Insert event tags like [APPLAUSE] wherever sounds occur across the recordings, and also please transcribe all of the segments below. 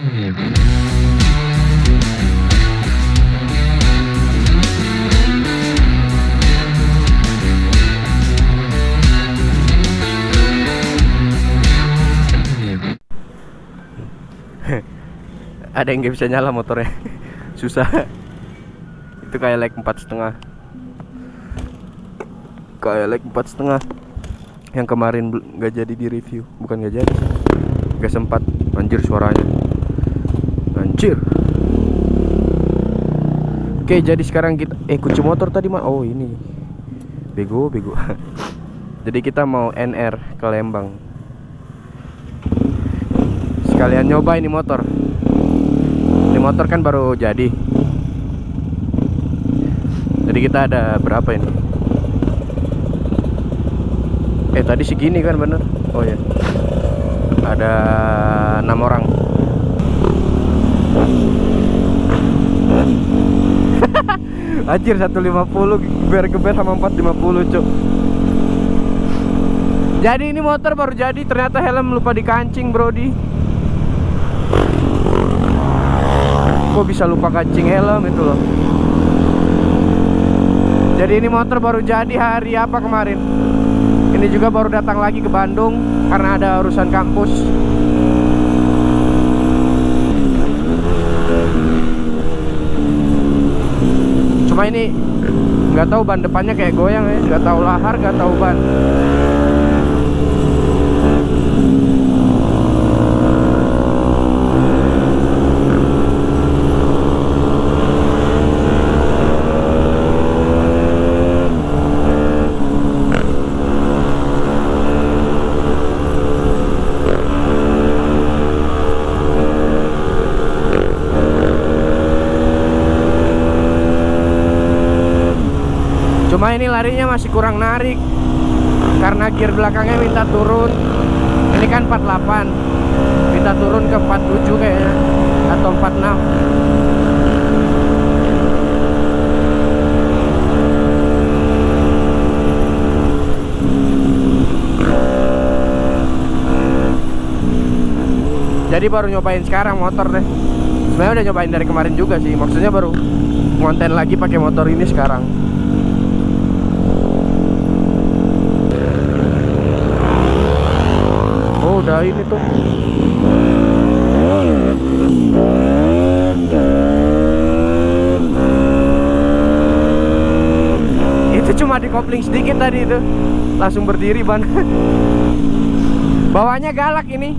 [LAUGHS] ada yang nggak bisa nyala motornya. [LAUGHS] Susah. Itu kayak like empat setengah. Kayak like empat setengah. Yang kemarin nggak jadi di review. Bukan nggak jadi. Nggak sempat. Anjir suaranya anjir oke jadi sekarang kita eh kunci motor tadi mah oh ini. Bego bego. [LAUGHS] Jadi kita mau NR ke Lembang. Sekalian nyoba ini motor. Ini motor kan baru jadi. Jadi kita ada berapa ini? Eh tadi segini kan bener? Oh ya ada enam orang Anjir 150 geber-geber sama 450 cuk. Jadi ini motor baru jadi ternyata helm lupa dikancing brody. Kok bisa lupa kancing helm itu loh? Jadi ini motor baru jadi hari apa kemarin? Ini juga baru datang lagi ke Bandung Karena ada urusan kampus Cuma ini nggak tahu ban depannya kayak goyang ya. Nggak tahu lahar nggak tahu ban Cuma ini larinya masih kurang narik. Karena gear belakangnya minta turun. Ini kan 48 Minta turun ke 47 kayaknya. Atau 46 Jadi baru nyobain sekarang motor deh. Sebenarnya udah nyobain dari kemarin juga sih. Maksudnya baru ngonten lagi pakai motor ini sekarang Udah ini tuh Itu cuma di kopling sedikit tadi itu. Langsung berdiri ban. [LAUGHS] Bawahnya galak ini.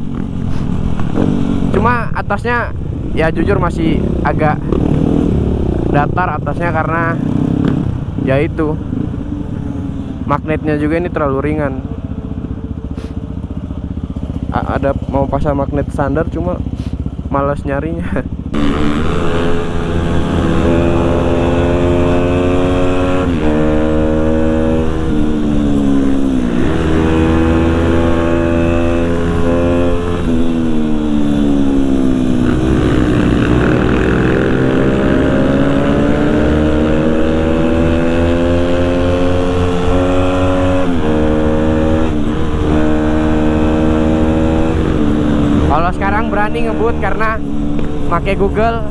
Cuma atasnya Ya jujur masih agak Datar atasnya karena Ya itu. Magnetnya juga ini terlalu ringan ada mau pasang magnet standar cuma malas nyarinya [LAUGHS] Kalau sekarang berani ngebut karena pakai Google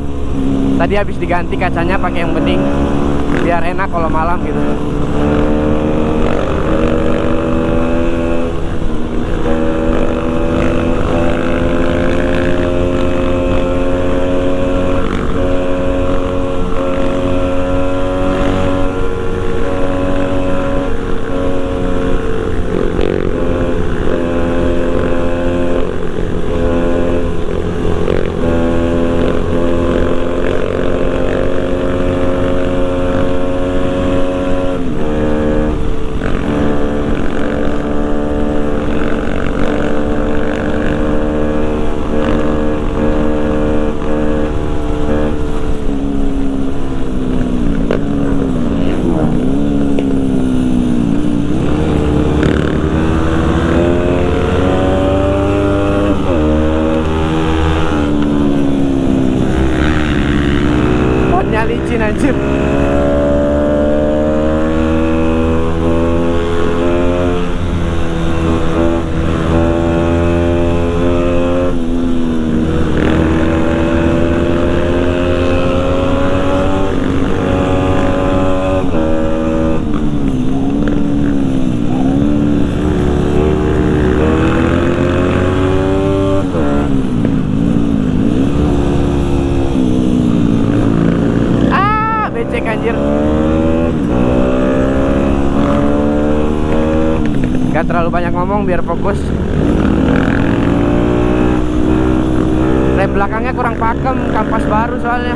tadi habis diganti kacanya pakai yang bening biar enak kalau malam gitu. Biar fokus rem belakangnya kurang pakem kampas baru soalnya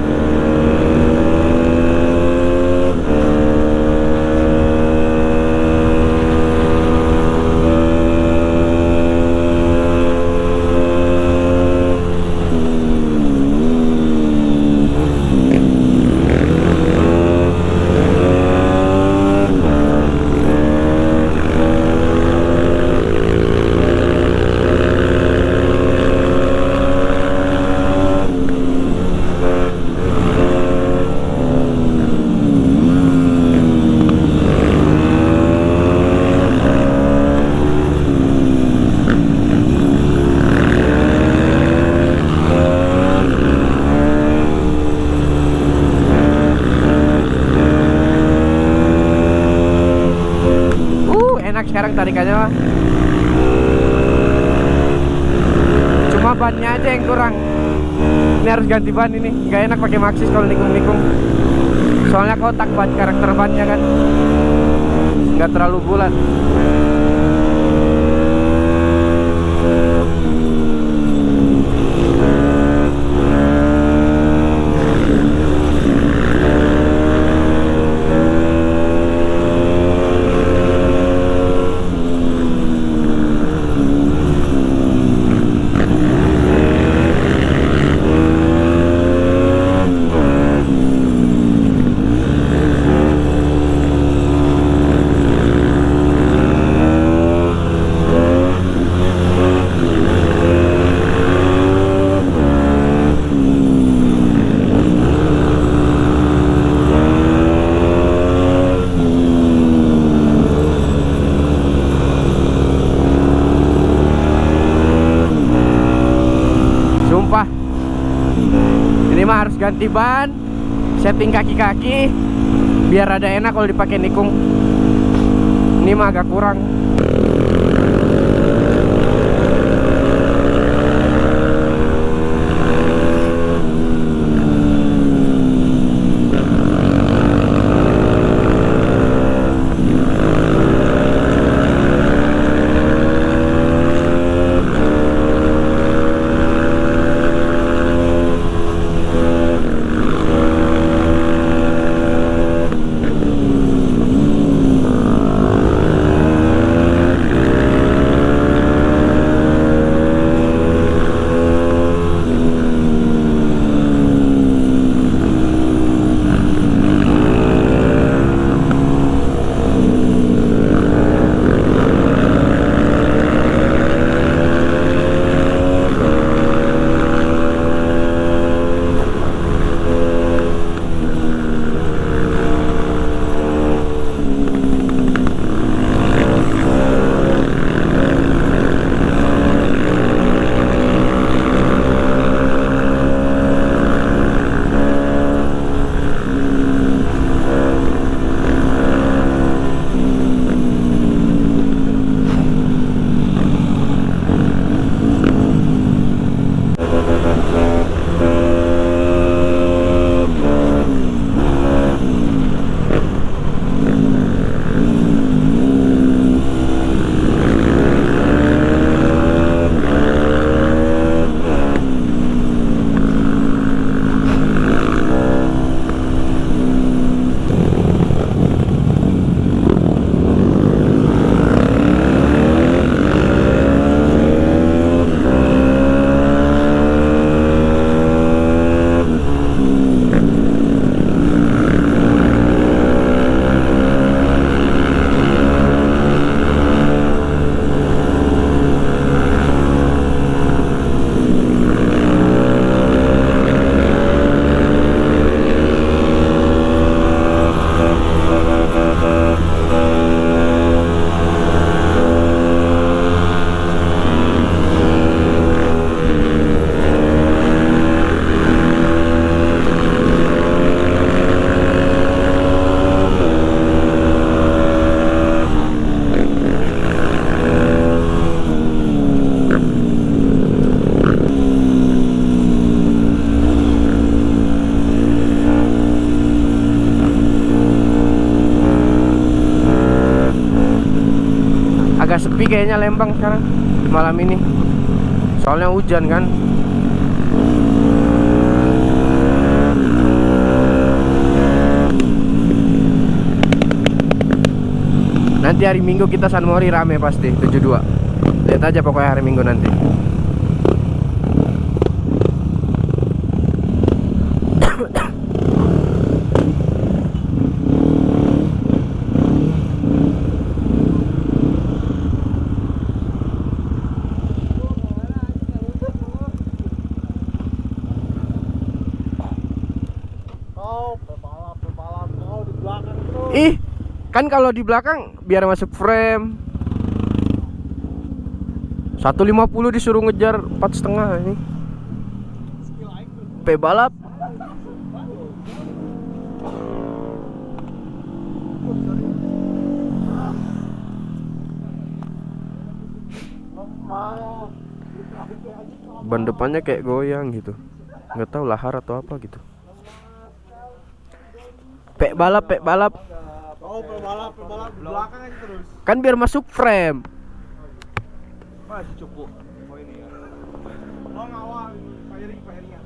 Uh, enak sekarang tarikannya mah. Cuma bannya aja yang kurang. Ini harus ganti ban ini. Gak enak pakai Maxxis kalau nikung-nikung. Soalnya kotak ban karakter bannya kan. Gak terlalu bulat. Harus ganti ban Setting kaki-kaki Biar ada enak kalau dipakai nikung. Ini mah agak kurang kayaknya Lembang sekarang malam ini. Soalnya hujan kan? Nanti hari Minggu kita San Mori rame pasti 72 lihat aja pokoknya hari Minggu nanti Kau pebalap pebalap kau di belakang terus. Ih, kan kalau di belakang biar masuk frame. 150 disuruh ngejar empat setengah ini. P balap. Ban depannya kayak goyang gitu. Nggak tahu lahar atau apa gitu. P balap, P balap. Kau pebalap pebalap di belakang aja terus. Kan biar masuk frame. Masih cukup. Oh ini ya. Oh ngawal firing firingnya.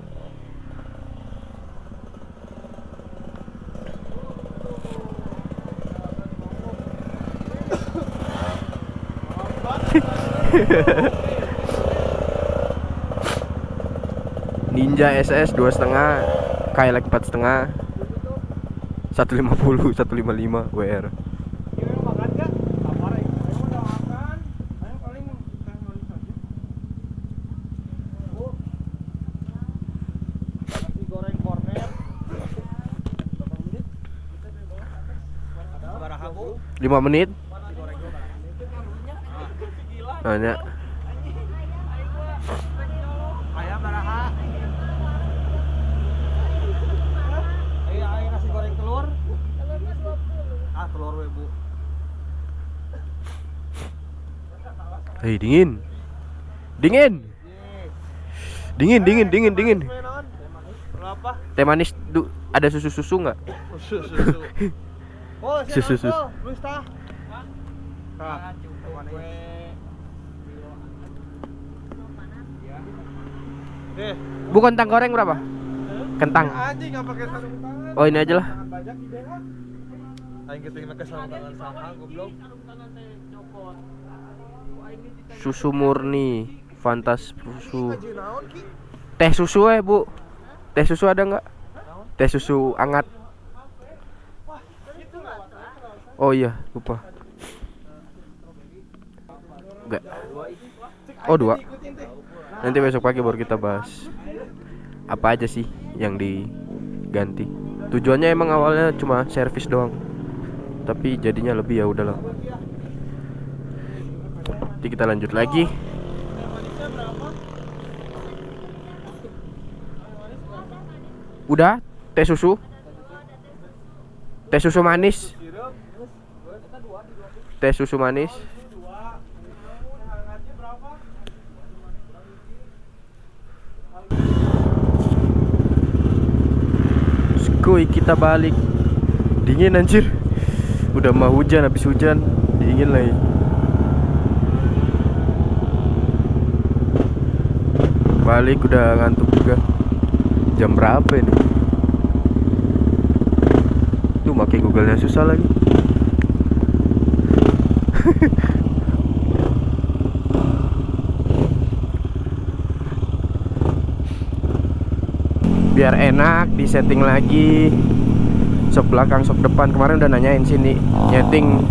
Ninja SS dua setengah, Kailak empat setengah, 150, 155 WR. Ini mau makan gak? Lapar ya. Ayo udah makan. Ayo paling teh manis aja. Bu. Nasi goreng kornet. Berapa menit? Ada baraha bu? 5 menit. Nasi goreng Nanya. Ayam baraha. Ayo ayo nasi goreng telur. Ah telur we bu. Hei dingin. Dingin. Dingin, dingin, dingin, dingin. Berapa? Teh manis du, ada susu-susu nggak? Susu. Oh, Susu, [LAUGHS] susu. Luis tah. Tah. Eh, Bu kentang goreng berapa? Kentang. anjing nggak pakai sarung tangan. Oh ini aja lah. Tangan bajak ide kan. Aing kita pakai sarung tangan sama goblok. Susu murni, Fantas susu. Teh susu eh bu. Teh susu ada nggak? Teh susu hangat. Oh iya lupa. Enggak. Oh dua. Nanti besok pagi baru kita bahas apa aja sih yang diganti. Tujuannya emang awalnya cuma servis doang. Tapi jadinya lebih ya udahlah. Nanti kita lanjut lagi. Udah, teh susu. Teh susu manis. Teh susu manis. Skuy kita balik Dingin anjir Udah mau hujan habis hujan Dingin lagi. Balik udah ngantuk juga. Jam berapa ini? Tuh pakai google nya susah lagi. [LAUGHS] Biar enak disetting lagi sok belakang sok depan kemarin udah nanyain sini nyeting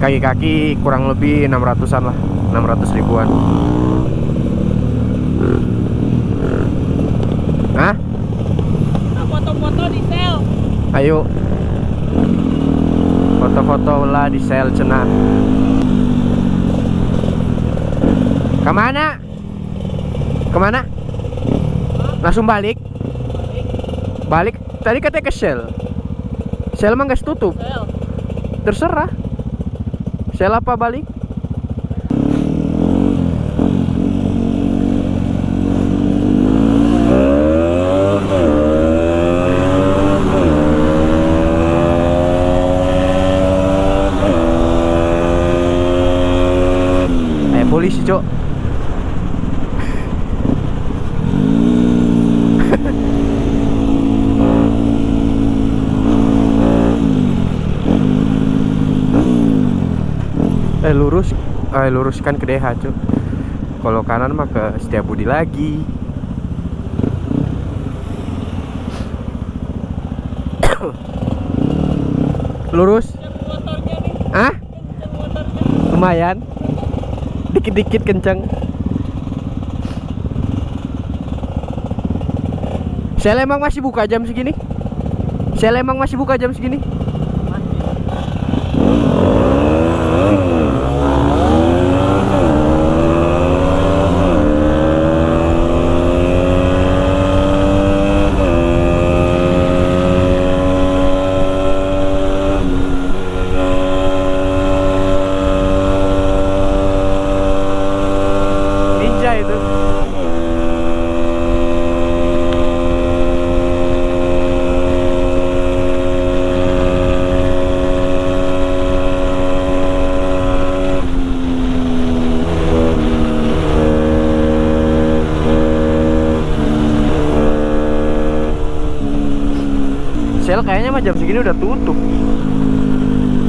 kaki-kaki kurang lebih 600an lah 600 ribuan Hah? Nah, foto-foto di sel. Ayo Foto-foto lah di sel cenah Ke mana? Ke mana? Langsung balik? Balik? Tadi katanya ke sel Sel mah nggak tutup Sel. Terserah Sel apa balik? Eh, luruskan ke DH cuy kalau kanan mah ke Setiabudi lagi. [COUGHS] Lurus. Ah lumayan. Dikit-dikit kenceng. Sel emang masih buka jam segini? Sel emang masih buka jam segini? Ninja itu. Kayaknya mah jam segini udah tutup.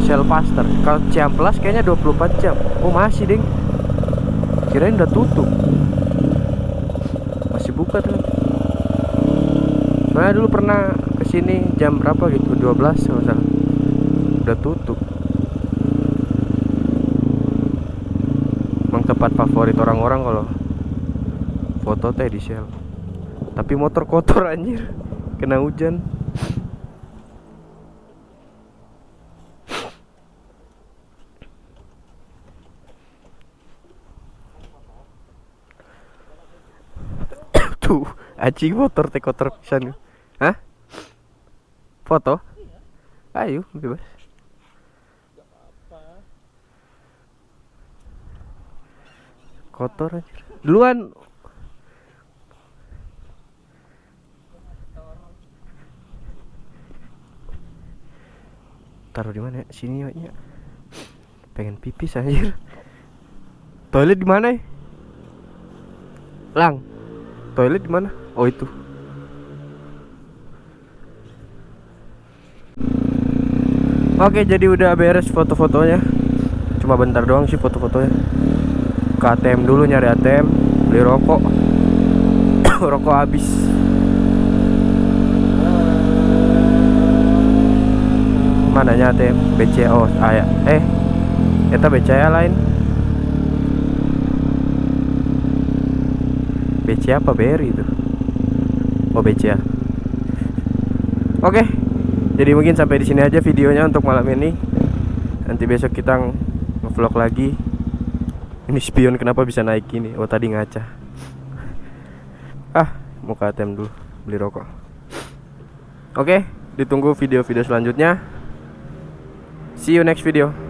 Sel Pasteur. Kalau Ciamplas kayaknya 24 jam. Oh, masih, Ding. Kirain udah tutup. Masih buka tuh. Soalnya dulu pernah ke sini jam berapa gitu, 12 kalau. Udah tutup. Emang tempat favorit orang-orang kalau foto teh di Shell. Tapi motor kotor [LAUGHS] anjir. Kena hujan. Tuh, anjing motor teh kotor. Hah? Foto? Ayo, bebas. Kotor anjir. Duluan Taruh di mana? Sini ya. Pengen pipis anjir. Toilet di mana? ya? Lang. Toilet di mana? Oh itu. Oke, jadi udah beres foto-fotonya. Cuma bentar doang sih foto-fotonya. Ke ATM dulu nyari ATM, beli rokok. [COUGHS] rokok habis. Mananya ATM? BCA oh, aya. Eh, eta BCA lain. BCA apa BRI itu? Oh BCA. Oke. Jadi mungkin sampai di sini aja videonya untuk malam ini. Nanti besok kita nge-vlog lagi. Ini spion kenapa bisa naik gini? Oh tadi ngaca. Ah, mau ke ATM dulu beli rokok. Oke, ditunggu video-video selanjutnya. See you next video.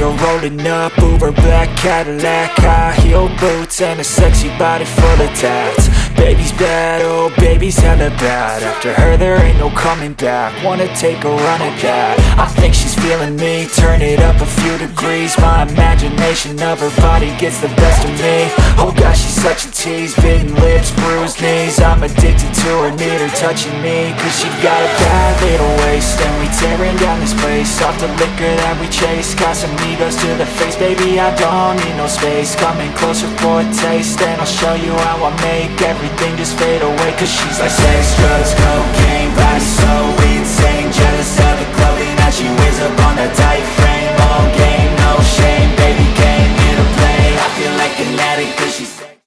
Her rolling up, Uber black Cadillac High heel boots and a sexy body full of tats. Baby's bad, oh baby's hella bad. After her there ain't no coming back. Wanna take a run at that. I think she's me, turn it up a few degrees. My imagination of her body gets the best of me. Oh gosh, she's such a tease, bitten lips, bruised knees. I'm addicted to her, need her touching me. Cause she got a bad little waist. And we tearing down this place. Off the liquor that we chase. Got some egos to the face, baby I don't need no space. Coming closer for a taste. And I'll show you how I make everything just fade away. Cause she's like sex, drugs, cocaine she weighs up on that tight frame. All game, no shame, baby came here to play. I feel like an addict cause she's